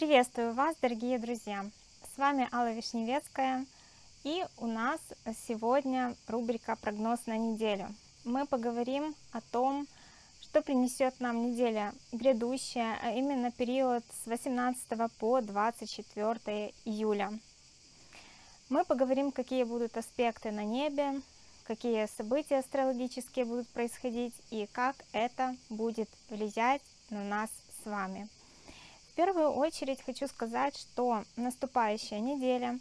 Приветствую вас, дорогие друзья! С вами Алла Вишневецкая, и у нас сегодня рубрика «Прогноз на неделю». Мы поговорим о том, что принесет нам неделя грядущая, а именно период с 18 по 24 июля. Мы поговорим, какие будут аспекты на небе, какие события астрологические будут происходить и как это будет влиять на нас с вами. Первую очередь хочу сказать, что наступающая неделя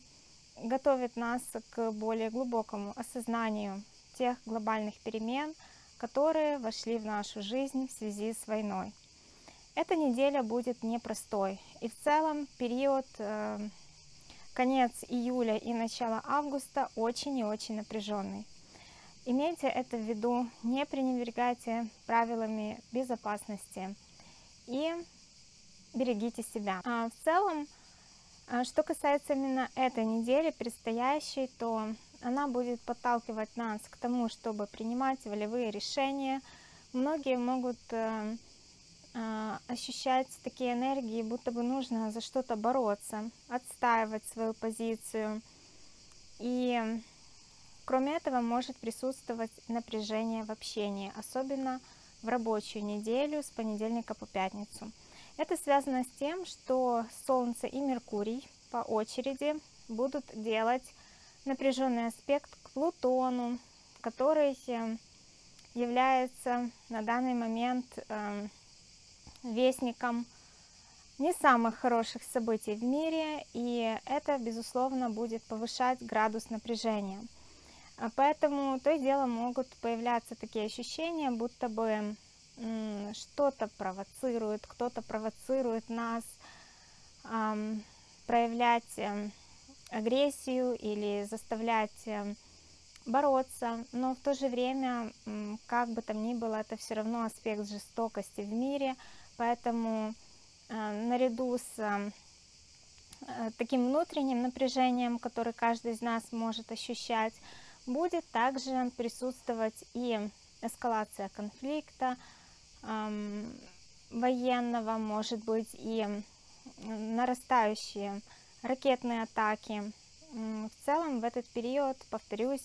готовит нас к более глубокому осознанию тех глобальных перемен, которые вошли в нашу жизнь в связи с войной. Эта неделя будет непростой, и в целом период э, конец июля и начало августа очень и очень напряженный. Имейте это в виду, не пренебрегайте правилами безопасности и берегите себя. А в целом, а, что касается именно этой недели предстоящей, то она будет подталкивать нас к тому, чтобы принимать волевые решения. Многие могут э, э, ощущать такие энергии, будто бы нужно за что-то бороться, отстаивать свою позицию. И кроме этого может присутствовать напряжение в общении, особенно в рабочую неделю с понедельника по пятницу. Это связано с тем, что Солнце и Меркурий по очереди будут делать напряженный аспект к Плутону, который э, является на данный момент э, вестником не самых хороших событий в мире, и это, безусловно, будет повышать градус напряжения. А поэтому то и дело могут появляться такие ощущения, будто бы что-то провоцирует, кто-то провоцирует нас эм, проявлять э, агрессию или заставлять э, бороться, но в то же время, как бы там ни было, это все равно аспект жестокости в мире, поэтому э, наряду с э, таким внутренним напряжением, который каждый из нас может ощущать, будет также присутствовать и эскалация конфликта, военного, может быть, и нарастающие ракетные атаки. В целом в этот период, повторюсь,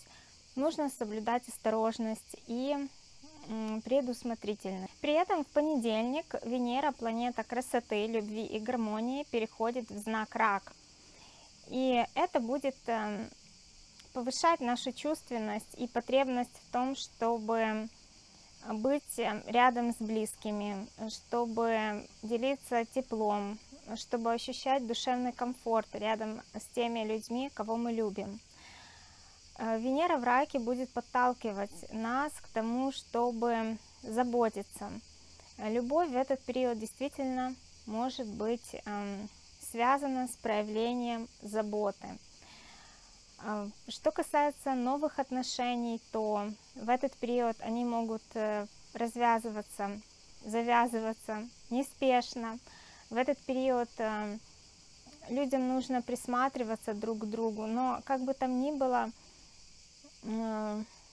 нужно соблюдать осторожность и предусмотрительность. При этом в понедельник Венера, планета красоты, любви и гармонии, переходит в знак Рак. И это будет эм, повышать нашу чувственность и потребность в том, чтобы быть э, рядом с близкими, чтобы делиться теплом, чтобы ощущать душевный комфорт рядом с теми людьми, кого мы любим. Э, Венера в раке будет подталкивать нас к тому, чтобы заботиться. Любовь в этот период действительно может быть эм, связана с проявлением заботы. Что касается новых отношений, то в этот период они могут э, развязываться, завязываться неспешно. В этот период э, людям нужно присматриваться друг к другу, но как бы там ни было,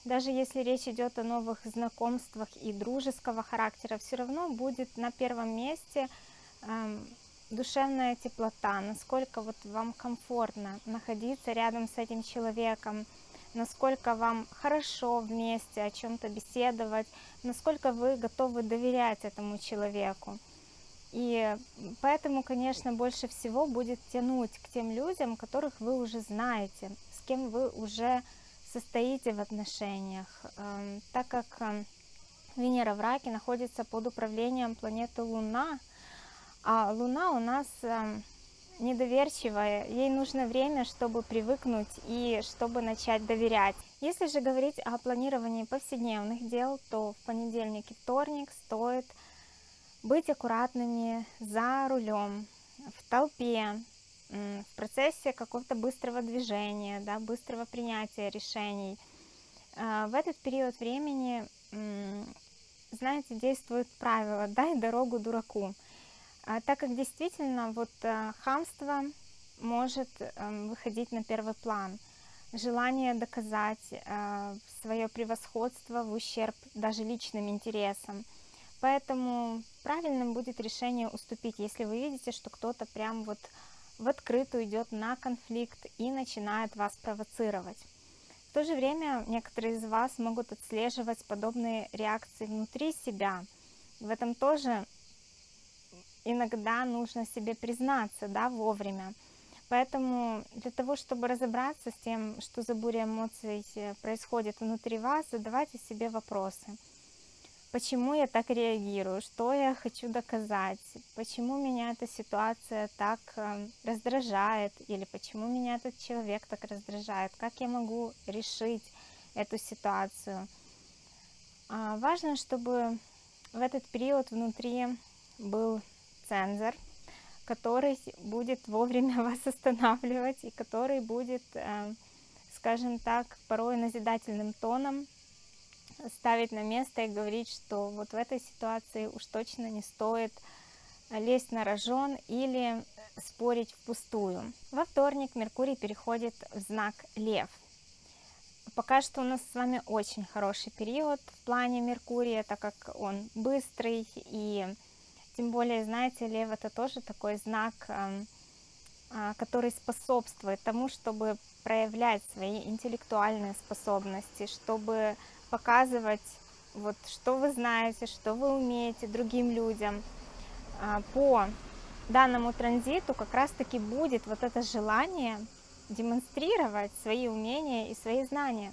даже если речь идет о новых знакомствах и дружеского характера, все равно будет на первом месте эм, душевная теплота, насколько вот вам комфортно находиться рядом с этим человеком, насколько вам хорошо вместе о чем-то беседовать, насколько вы готовы доверять этому человеку. И поэтому, конечно, больше всего будет тянуть к тем людям, которых вы уже знаете, с кем вы уже состоите в отношениях, эм, так как эм, Венера в Раке находится под управлением планеты Луна, а Луна у нас эм, недоверчивая, ей нужно время, чтобы привыкнуть и чтобы начать доверять. Если же говорить о планировании повседневных дел, то в понедельник и вторник стоит быть аккуратными за рулем, в толпе, в процессе какого-то быстрого движения, да, быстрого принятия решений. Э, в этот период времени, знаете, действует правило «дай дорогу дураку». А так как действительно вот э, хамство может эм, выходить на первый план, желание доказать э, свое превосходство в ущерб даже личным интересам. Поэтому правильным будет решение уступить, если вы видите, что кто-то прям вот в открытую идет на конфликт и начинает вас провоцировать. В то же время некоторые из вас могут отслеживать подобные реакции внутри себя. В этом тоже иногда нужно себе признаться да, вовремя. Поэтому для того, чтобы разобраться с тем, что за буря эмоций э, происходит внутри вас, задавайте себе вопросы. Почему я так реагирую? Что я хочу доказать? Почему меня эта ситуация так э, раздражает? Или почему меня этот человек так раздражает? Как я могу решить эту ситуацию? А, важно, чтобы в этот период внутри был цензор, который будет вовремя вас останавливать и который будет, э, скажем так, порой назидательным тоном ставить на место и говорить, что вот в этой ситуации уж точно не стоит лезть на рожон или спорить впустую. Во вторник Меркурий переходит в знак Лев. Пока что у нас с вами очень хороший период в плане Меркурия, так как он быстрый и тем более, знаете, лев это тоже такой знак, а, который способствует тому, чтобы проявлять свои интеллектуальные способности, чтобы показывать, вот, что вы знаете, что вы умеете другим людям. А, по данному транзиту как раз-таки будет вот это желание демонстрировать свои умения и свои знания.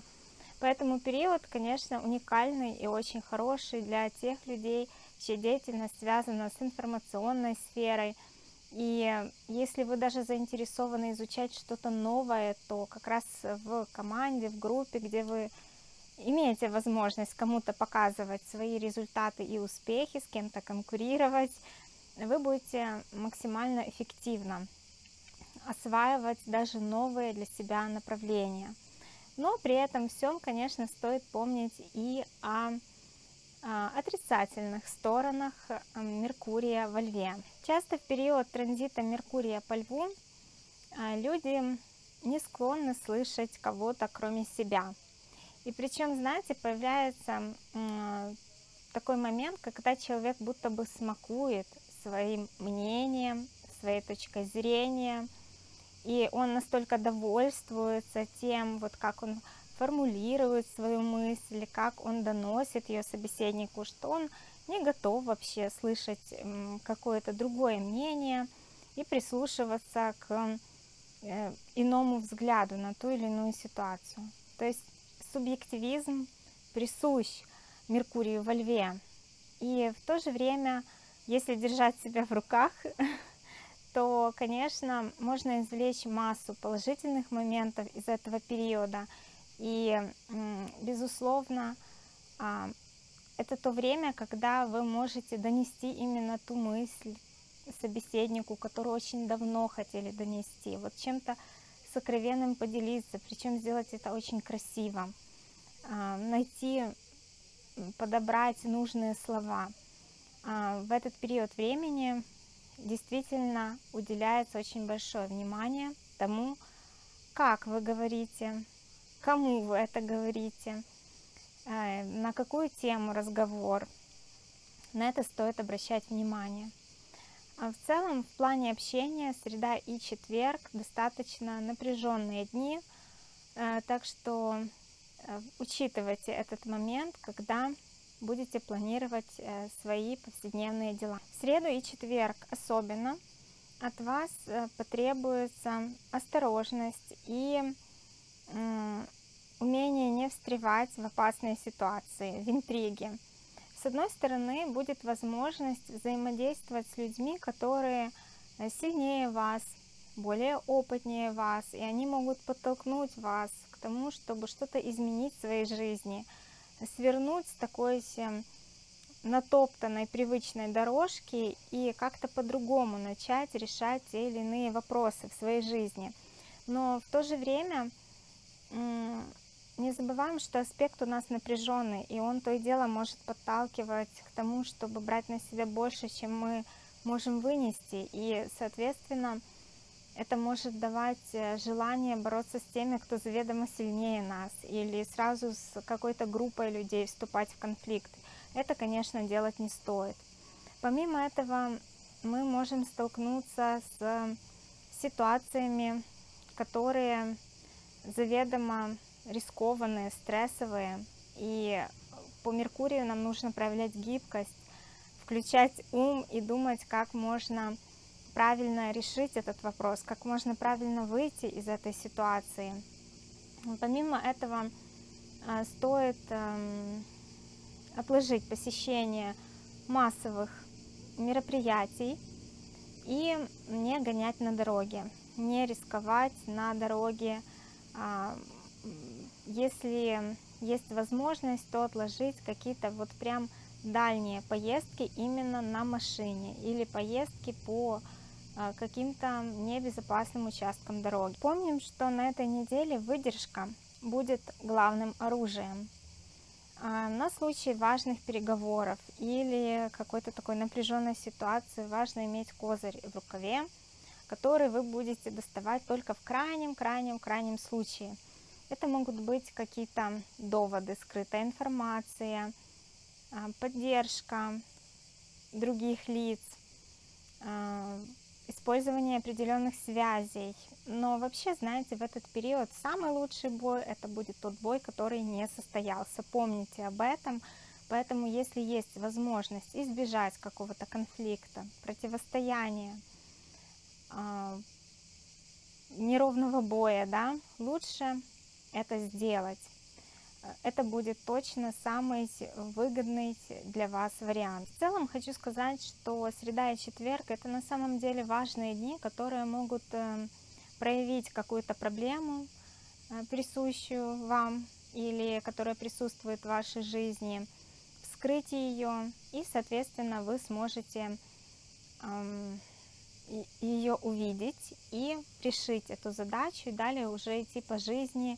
Поэтому период, конечно, уникальный и очень хороший для тех людей, чья деятельность связана с информационной сферой. И если вы даже заинтересованы изучать что-то новое, то как раз в команде, в группе, где вы имеете возможность кому-то показывать свои результаты и успехи, с кем-то конкурировать, вы будете максимально эффективно осваивать даже новые для себя направления. Но при этом всем, конечно, стоит помнить и о отрицательных сторонах Меркурия во Льве. Часто в период транзита Меркурия по Льву а, люди не склонны слышать кого-то кроме себя. И причем, знаете, появляется такой момент, когда человек будто бы смакует своим мнением, своей точкой зрения, и он настолько довольствуется тем, вот как он формулирует свою мысль, как он доносит ее собеседнику, что он не готов вообще слышать какое-то другое мнение и прислушиваться к э, иному взгляду на ту или иную ситуацию. То есть субъективизм присущ Меркурию во Льве. И в то же время, если держать себя в руках, то, конечно, можно извлечь массу положительных моментов из этого периода – и, безусловно, а, это то время, когда вы можете донести именно ту мысль собеседнику, которую очень давно хотели донести. Вот чем-то сокровенным поделиться, причем сделать это очень красиво. А, найти, подобрать нужные слова. А, в этот период времени действительно уделяется очень большое внимание тому, как вы говорите, кому вы это говорите, э, на какую тему разговор. На это стоит обращать внимание. А в целом, в плане общения, среда и четверг достаточно напряженные дни, э, так что э, учитывайте этот момент, когда будете планировать свои повседневные дела. В среду и четверг особенно от вас потребуется осторожность и умение не встревать в опасные ситуации, в интриги. С одной стороны, будет возможность взаимодействовать с людьми, которые э, сильнее вас, более опытнее вас, и они могут подтолкнуть вас к тому, чтобы что-то изменить в своей жизни, свернуть с такой натоптанной привычной дорожки и как-то по-другому начать решать те или иные вопросы в своей жизни. Но в то же время не забываем, что аспект у нас напряженный, и он то и дело может подталкивать к тому, чтобы брать на себя больше, чем мы можем вынести. И, соответственно, это может давать э, желание бороться с теми, кто заведомо сильнее нас, или сразу с какой-то группой людей вступать в конфликт. это, конечно, делать не стоит. Помимо этого, мы можем столкнуться с ситуациями, которые заведомо рискованные, стрессовые, и по Меркурию нам нужно проявлять гибкость, включать ум и думать, как можно правильно решить этот вопрос, как можно правильно выйти из этой ситуации. Помимо этого, а, стоит эм, отложить посещение массовых мероприятий и не гонять на дороге, не рисковать на дороге. А, если есть возможность, то отложить какие-то вот прям дальние поездки именно на машине или поездки по а, каким-то небезопасным участкам дороги. Помним, что на этой неделе выдержка будет главным оружием. А, на случай важных переговоров или какой-то такой напряженной ситуации важно иметь козырь в рукаве, который вы будете доставать только в крайнем-крайнем-крайнем случае. Это могут быть какие-то доводы, скрытая информация, а, поддержка других лиц, использование определенных связей. Но вообще, знаете, в этот период самый лучший бой это будет тот бой, который не состоялся. Помните об этом. Поэтому, если есть возможность избежать какого-то конфликта, противостояния, неровного боя, да, лучше это сделать это будет точно самый выгодный для вас вариант. В целом хочу сказать, что среда и четверг это на самом деле важные дни, которые могут э, проявить какую-то проблему, э, присущую вам или которая присутствует в вашей жизни, вскрыть ее, и, соответственно, вы сможете ее увидеть и решить эту задачу, и далее уже идти по жизни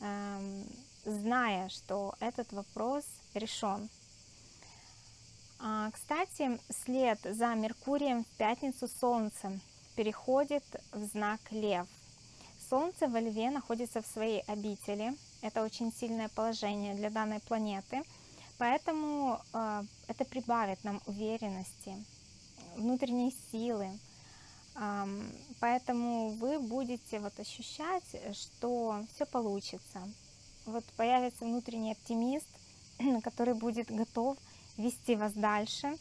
эм, зная, что этот вопрос решен. А, кстати, след за Меркурием в пятницу Солнце переходит в знак Лев. Солнце во Льве находится в своей обители. Это очень сильное положение для данной планеты. Поэтому э, это прибавит нам уверенности, внутренней силы. Поэтому вы будете вот ощущать, что все получится, вот появится внутренний оптимист, который будет готов вести вас дальше.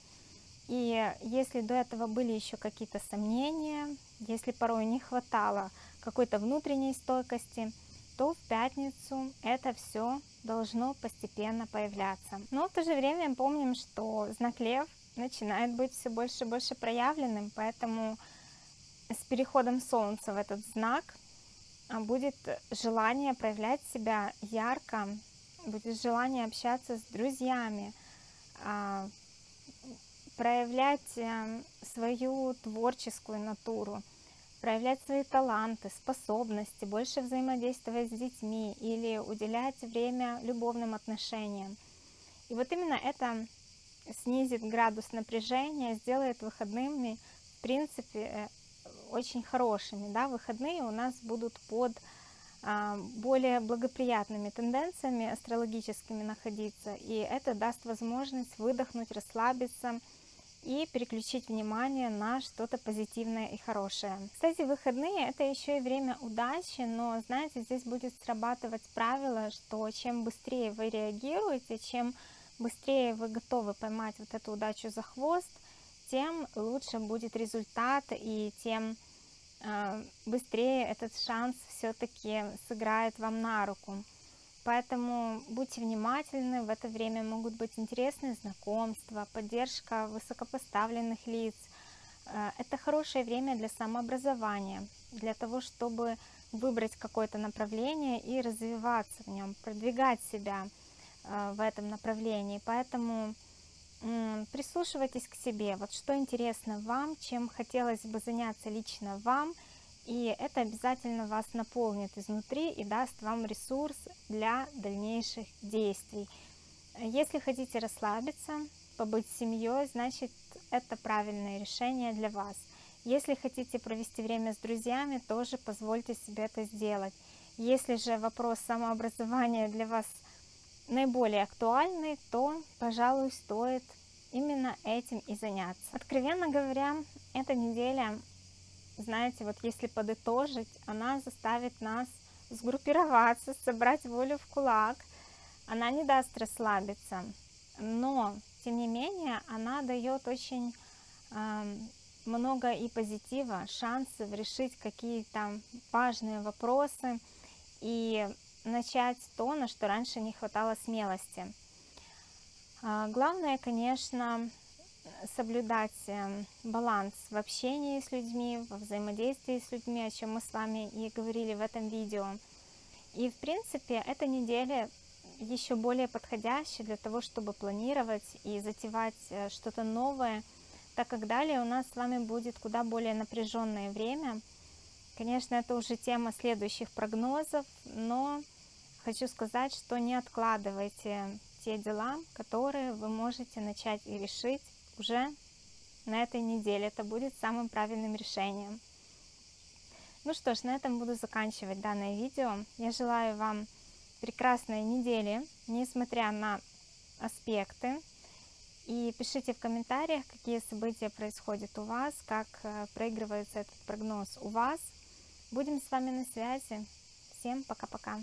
И если до этого были еще какие-то сомнения, если порой не хватало какой-то внутренней стойкости, то в пятницу это все должно постепенно появляться. Но в то же время помним, что знак Лев начинает быть все больше и больше проявленным, поэтому с переходом Солнца в этот знак а, будет желание проявлять себя ярко, будет желание общаться с друзьями, а, проявлять э, свою творческую натуру, проявлять свои таланты, способности, больше взаимодействовать с детьми или уделять время любовным отношениям. И вот именно это снизит градус напряжения, сделает выходными, в принципе, э, очень хорошими. Да? Выходные у нас будут под а, более благоприятными тенденциями астрологическими находиться, и это даст возможность выдохнуть, расслабиться и переключить внимание на что-то позитивное и хорошее. Кстати, выходные это еще и время удачи, но знаете, здесь будет срабатывать правило, что чем быстрее вы реагируете, чем быстрее вы готовы поймать вот эту удачу за хвост, тем лучше будет результат и тем быстрее этот шанс все-таки сыграет вам на руку. Поэтому будьте внимательны, в это время могут быть интересные знакомства, поддержка высокопоставленных лиц. А, это хорошее время для самообразования, для того, чтобы выбрать какое-то направление и развиваться в нем, продвигать себя а, в этом направлении. Поэтому прислушивайтесь к себе, вот что интересно вам, чем хотелось бы заняться лично вам, и это обязательно вас наполнит изнутри и даст вам ресурс для дальнейших действий. Если хотите расслабиться, побыть с семьей, значит это правильное решение для вас. Если хотите провести время с друзьями, тоже позвольте себе это сделать. Если же вопрос самообразования для вас наиболее актуальный, то, пожалуй, стоит именно этим и заняться. Откровенно говоря, эта неделя, знаете, вот если подытожить, она заставит нас сгруппироваться, собрать волю в кулак. Она не даст расслабиться, но, тем не менее, она дает очень э, много и позитива, шансов решить какие-то важные вопросы и начать то, на что раньше не хватало смелости. А, главное, конечно, соблюдать эм, баланс в общении с людьми, во взаимодействии с людьми, о чем мы с вами и говорили в этом видео. И, в принципе, эта неделя еще более подходящая для того, чтобы планировать и затевать э, что-то новое, так как далее у нас с вами будет куда более напряженное время. Конечно, это уже тема следующих прогнозов, но хочу сказать, что не откладывайте те дела, которые вы можете начать и решить уже на этой неделе. Это будет самым правильным решением. Ну что ж, на этом буду заканчивать данное видео. Я желаю вам прекрасной недели, несмотря на аспекты. И пишите в комментариях, какие события происходят у вас, как э, проигрывается этот прогноз у вас. Будем с вами на связи. Всем пока-пока.